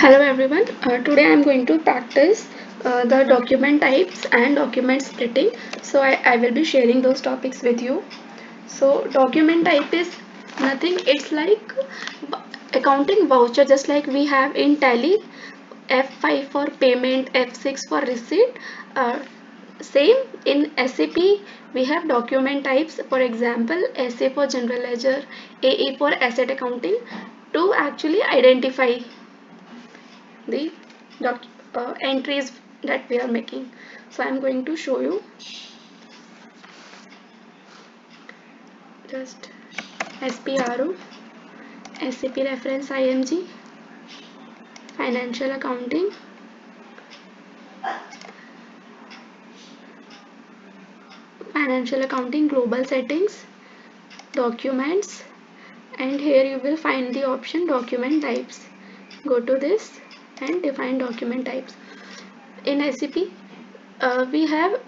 Hello everyone, uh, today I am going to practice uh, the document types and document splitting. So I, I will be sharing those topics with you. So document type is nothing, it's like accounting voucher just like we have in tally F5 for payment, F6 for receipt. Uh, same in SAP we have document types for example SA for general ledger, AE for asset accounting to actually identify the uh, entries that we are making. So I'm going to show you. Just SPRO SAP reference IMG financial accounting financial accounting global settings documents and here you will find the option document types. Go to this and define document types. In SAP uh, we have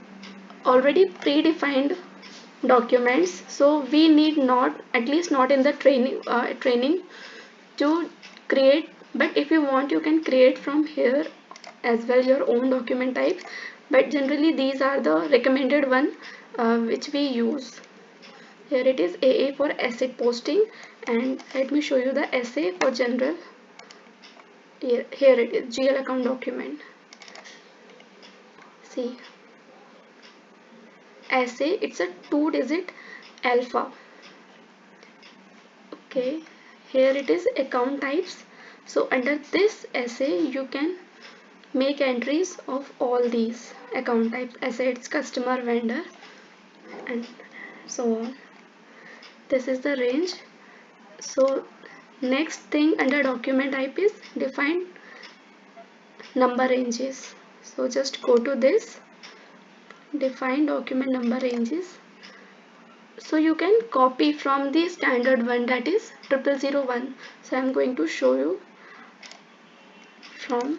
already predefined documents so we need not at least not in the training uh, training to create but if you want you can create from here as well your own document types but generally these are the recommended one uh, which we use. Here it is AA for asset posting and let me show you the SA for general here, it is. GL account document. See? SA it's a two digit alpha. Okay. Here it is account types. So under this SA you can make entries of all these account types. Assets customer vendor and so on. This is the range. So next thing under document type is define number ranges. So just go to this. Define document number ranges. So you can copy from the standard one that is 0001 so i'm going to show you from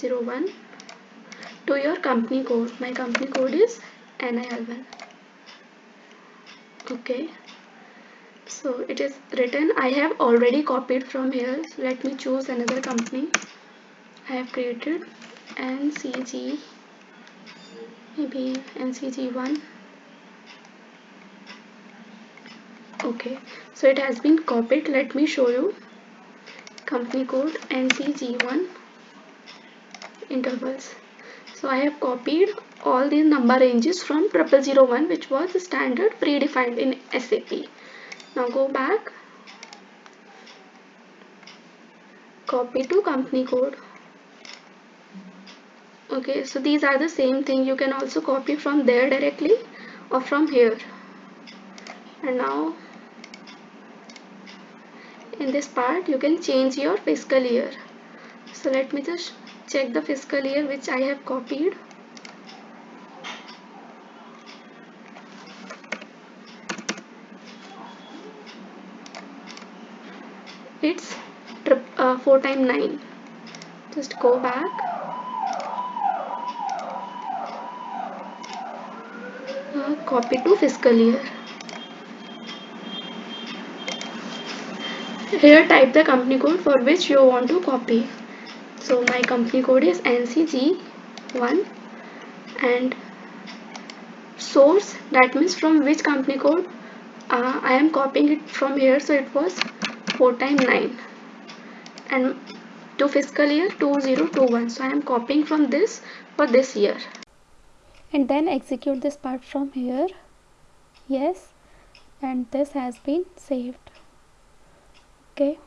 01 to your company code. My company code is NIL1 okay so it is written I have already copied from here. So let me choose another company. I have created NCG maybe NCG1 okay. So it has been copied. Let me show you company code NCG1 intervals. So I have copied all these number ranges from 0001 which was standard predefined in SAP now go back. Copy to company code. Okay so these are the same thing. You can also copy from there directly or from here. And now in this part you can change your fiscal year. So let me just check the fiscal year which I have copied it's uh, 4 times 9 just go back. Uh, copy to fiscal year. Here type the company code for which you want to copy. So my company code is ncg1 and source that means from which company code? Uh, I am copying it from here so it was 4 times 9 and to fiscal year 2021 so I am copying from this for this year. And then execute this part from here. Yes. And this has been saved. Okay.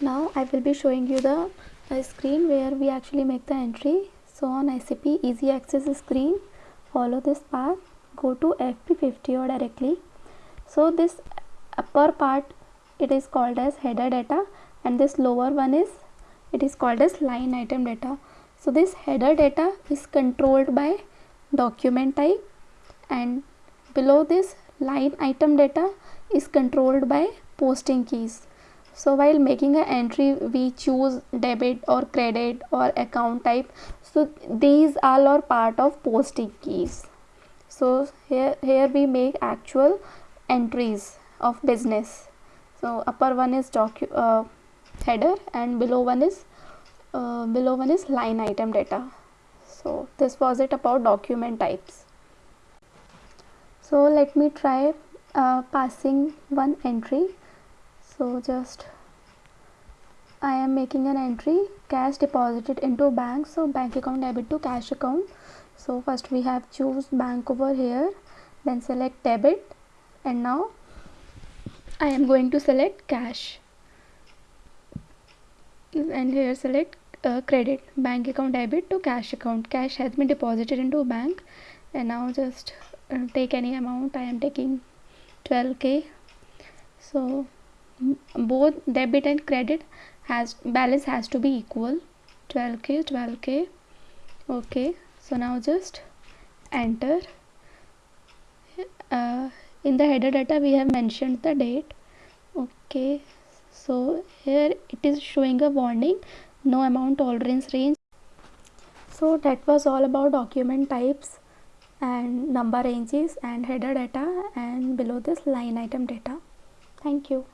Now I will be showing you the uh, screen where we actually make the entry. So on SAP easy access screen. Follow this path. Go to FB50 or directly. So this upper part it is called as header data and this lower one is it is called as line item data. So this header data is controlled by document type and below this line item data is controlled by posting keys. So while making an entry we choose debit or credit or account type. So these all are part of posting keys. So here here we make actual entries of business so upper one is docu uh, header and below one is uh, below one is line item data. So this was it about document types. So let me try uh, passing one entry. So just I am making an entry cash deposited into bank. So bank account debit to cash account. So first we have choose bank over here. Then select debit. And now I am going to select cash. And here select uh, credit bank account debit to cash account. Cash has been deposited into bank. And now just uh, take any amount. I am taking 12k so both debit and credit has balance has to be equal. 12k 12k okay. So now just enter in the header data we have mentioned the date. Okay so here it is showing a warning. No amount tolerance range. So that was all about document types and number ranges and header data and below this line item data. Thank you